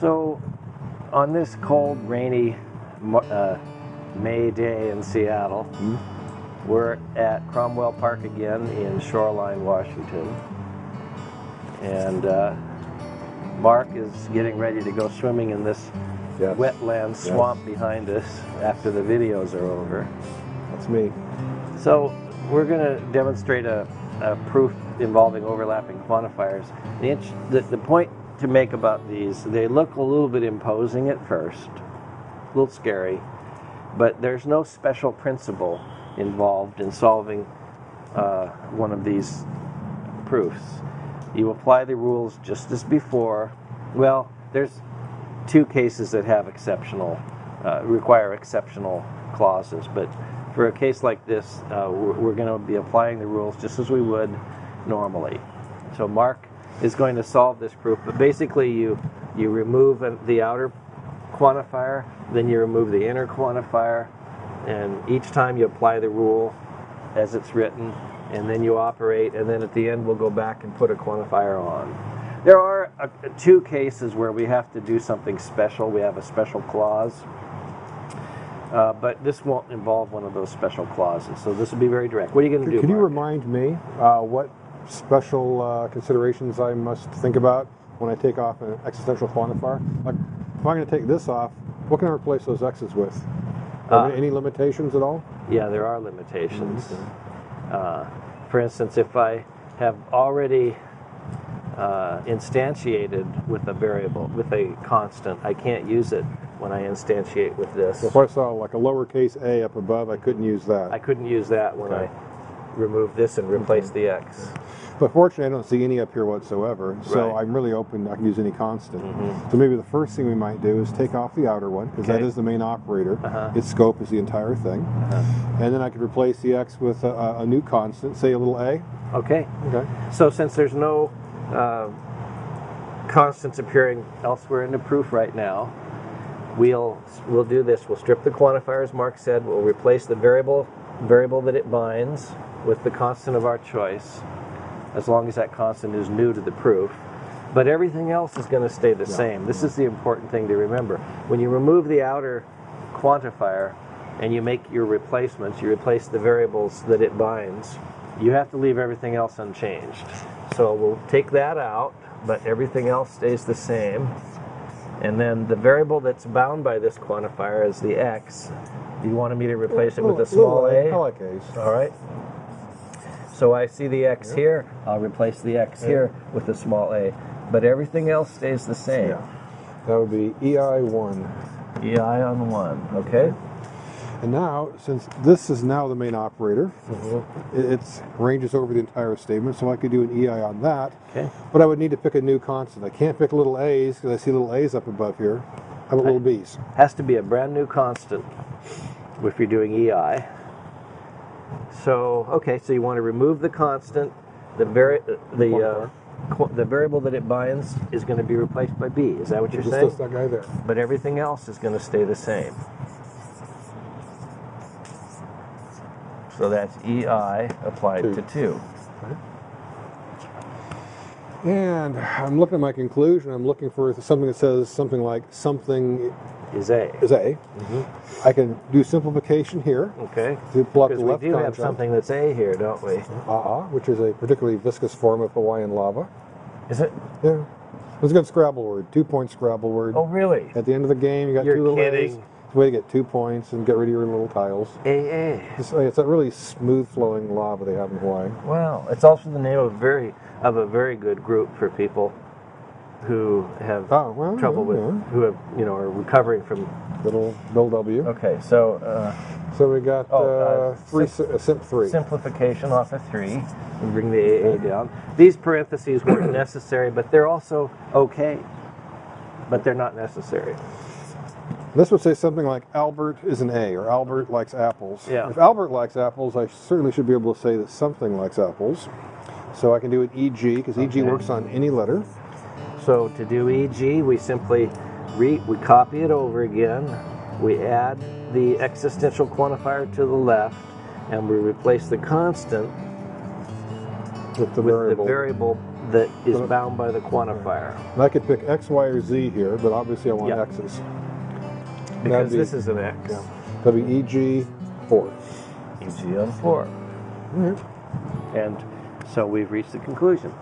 So, on this cold, rainy uh, May day in Seattle, we're at Cromwell Park again in Shoreline, Washington. And uh, Mark is getting ready to go swimming in this Yes. wetland swamp behind us after the videos are over. That's me. So we're going to demonstrate a, a proof involving overlapping quantifiers. The, the, the point to make about these, they look a little bit imposing at first, a little scary, but there's no special principle involved in solving uh, one of these proofs. You apply the rules just as before. Well, there's two cases that have exceptional, uh, require exceptional clauses, but for a case like this, uh, we're, we're going to be applying the rules just as we would normally. So Mark is going to solve this proof, but basically you you remove the outer quantifier, then you remove the inner quantifier, and each time you apply the rule as it's written, and then you operate, and then at the end we'll go back and put a quantifier on. There are uh, two cases where we have to do something special. We have a special clause, uh, but this won't involve one of those special clauses. So this will be very direct. What are you going to do? Can you remind me uh, what special uh, considerations I must think about when I take off an existential quantifier? Like, if I'm going to take this off, what can I replace those x's with? Are Uh, there any limitations at all? Yeah, there are limitations. Uh, for instance, if I have already uh, instantiated with a variable, with a constant, I can't use it when I instantiate with this. So if I saw like a lowercase a up above, I couldn't use that. I couldn't use that when Okay. I remove this and replace the x. But fortunately, I don't see any up here whatsoever. So Right. I'm really open. I can use any constant. So maybe the first thing we might do is take off the outer one because that Okay. is the main operator. Uh-huh. Its scope is the entire thing. And then I could replace the x with a, a- a new constant, say a little a. Okay. Okay. So since there's no uh, constants appearing elsewhere in the proof right now, we'll we'll do this. We'll strip the quantifier, as Mark said. We'll replace the variable variable that it binds with the constant of our choice, as long as that constant is new to the proof. But everything else is going to stay the same. This is the important thing to remember. When you remove the outer quantifier and you make your replacements, you replace the variables that it binds, you have to leave everything else unchanged. So we'll take that out, but everything else stays the same. And then the variable that's bound by this quantifier is the x. You wanted me to replace it with a small a? I like a's. All right. So I see the x here. I'll replace the x here with a small a. But everything else stays the same. Yeah. That would be EI1. EI on 1, okay? And now, since this is now the main operator, mm-hmm. it it's ranges over the entire statement, so I could do an EI on that. Okay. But I would need to pick a new constant. I can't pick little a's because I see little a's up above here. How about little b's? Has to be a brand new constant if you're doing EI. So, okay, so you want to remove the constant. The vari- the uh, the variable that it binds is going to be replaced by b. Is that what you're Just saying? that guy there. But everything else is going to stay the same. So that's EI applied Two. to 2. And I'm looking at my conclusion. I'm looking for something that says something like something Is A. is A. Mm-hmm. I can do simplification here Okay. to pull up the Because we left do have something that's A here, don't we? Uh-uh, which is a particularly viscous form of Hawaiian lava. Is it? Yeah. It was a good Scrabble word, two point Scrabble word. Oh, really? At the end of the game, you got You're two little kidding. A's. Way to get two points and get rid of your little tiles. AA. It's, it's a really smooth flowing lava they have in Hawaii. Wow. It's also the name of a very of a very good group for people who have Oh, well, trouble yeah, with yeah. who have you know are recovering from. Little Bill W. Okay, so uh, So we got Oh, uh, uh, three, si- uh, simp three. simplification off of three. We bring the AA down. These parentheses weren't necessary, but they're also okay. But they're not necessary. This would say something like Albert is an A or Albert likes apples. Yeah. If Albert likes apples, I certainly should be able to say that something likes apples. So I can do an EG because EG Okay. works on any letter. So to do EG, we simply re, we copy it over again. We add the existential quantifier to the left, and we replace the constant With the with variable. the variable that is bound by the quantifier. And I could pick X, Y, or Z here, but obviously I want Yeah. X's. Because be- this is an X. Yeah. That'd be EG four. EG on 4. Mm-hmm. And so we've reached the conclusion.